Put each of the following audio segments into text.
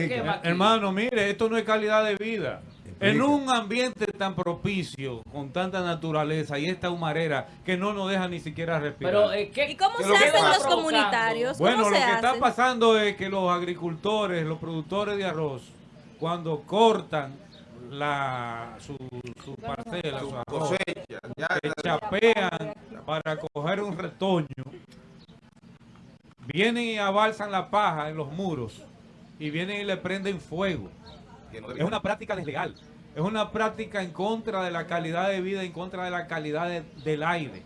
se quema aquí? Hermano, mire, esto no es calidad de vida. Explica. En un ambiente tan propicio, con tanta naturaleza y esta humarera que no nos deja ni siquiera respirar. Pero, eh, ¿qué, ¿Y cómo se lo hacen los provocando? comunitarios? Bueno, ¿Cómo lo se que está pasando es que los agricultores, los productores de arroz, cuando cortan la, su, su parcela, su arroz, Cosecha. Ya, que chapean para coger un retoño, vienen y abalsan la paja en los muros y vienen y le prenden fuego. Es una práctica deslegal. Es una práctica en contra de la calidad de vida, en contra de la calidad de- del aire.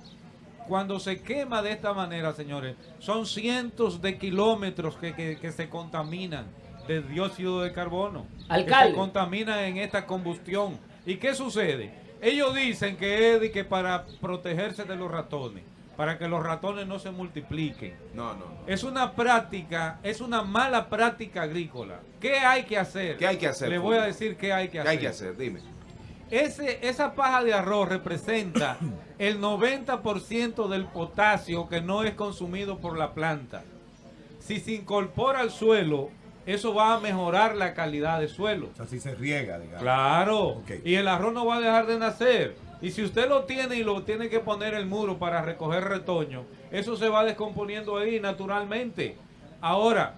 Cuando se quema de esta manera, señores, son cientos de kilómetros que, que- que se contaminan de dióxido de carbono. Que Alcalde. se contaminan en esta combustión. ¿Y qué sucede? Ellos dicen que es que para protegerse de los ratones, para que los ratones no se multipliquen. No, no, no. Es una práctica, es una mala práctica agrícola. ¿Qué hay que hacer? ¿Qué hay que hacer, Le voy a decir qué hay que ¿Qué hacer. hay que hacer? Dime. Ese, esa paja de arroz representa el 90% del potasio que no es consumido por la planta. Si se incorpora al suelo, eso va a mejorar la calidad del suelo. O sea, si se riega, digamos. Claro. Y el arroz no va a dejar de nacer. Y si usted lo tiene y lo tiene que poner el muro para recoger retoño, eso se va descomponiendo ahí naturalmente. Ahora,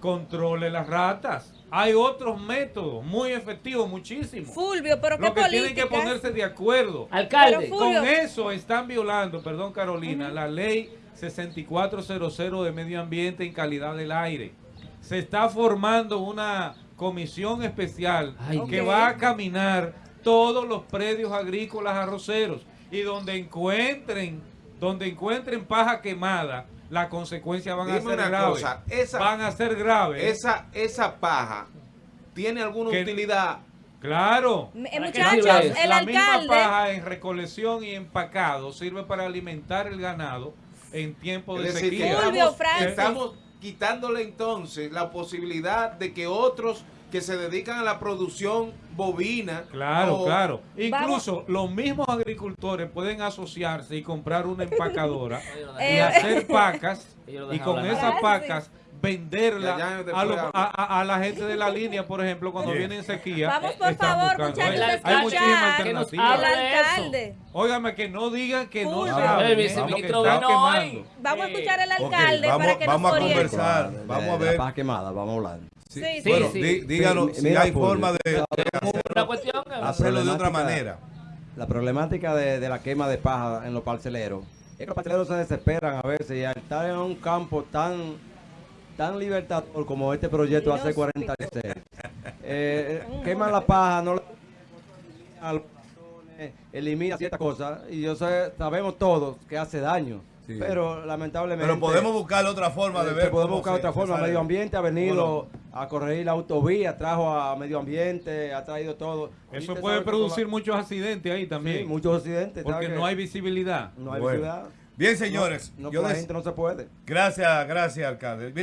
controle las ratas. Hay otros métodos muy efectivos, muchísimos. Fulvio, pero qué Lo que tienen que ponerse de acuerdo. Alcalde. Con eso están violando, perdón Carolina, la ley 6400 de medio ambiente en calidad del aire. Se está formando una comisión especial Ay, que va a caminar todos los predios agrícolas arroceros y donde encuentren, donde encuentren paja quemada, las consecuencias van a ser graves. esa- van a ser graves. Esa, esa paja tiene alguna Que- utilidad. Claro. Eh, ¿Para qué muchachos, eso? el la misma alcalde. paja en recolección y empacado sirve para alimentar el ganado en tiempo de decir, sequía. Estamos, estamos quitándole entonces la posibilidad de que otros que se dedican a la producción bovina. Claro, o- claro. Incluso los mismos agricultores pueden asociarse y comprar una empacadora y hacer pacas y con hablar. esas Ah, pacas venderla a, los- hablo. a- a- a la gente de la línea, por ejemplo, cuando Bien. viene en sequía. Vamos, por favor, buscando. muchachos, Hay- a Hay escuchar. muchísimas alternativas. Alcalde. Óigame, que no digan que no saben. Vamos a escuchar al alcalde vamos, para que vamos nos a oriente. conversar. Vamos a ver. La quemada, vamos a hablar. Sí, Sí, sí. bueno, sí. di- díganos Sí, si mira, hay forma de, de Una cuestión hacerlo de otra manera. La problemática de, de la quema de paja en los parceleros es que los parceleros se desesperan a veces y al estar en un campo tan tan libertador como este proyecto hace 46 eh, queman la paja no le a los ratones, elimina ciertas cosas y yo sé sabemos todos que hace daño Sí. pero lamentablemente Pero podemos buscar otra forma de eh, ver. podemos buscar se- otra forma. Medio Ambiente ha venido Bueno. A corregir la autovía, trajo a Medio Ambiente, ha traído todo. Eso puede producir muchos accidentes ahí también. sí, muchos accidentes. porque ¿sabe no que hay visibilidad. no hay Bueno. ciudad. Bien, señores. No, yo con la des- gente no se puede. Gracias, gracias, alcalde. Mire,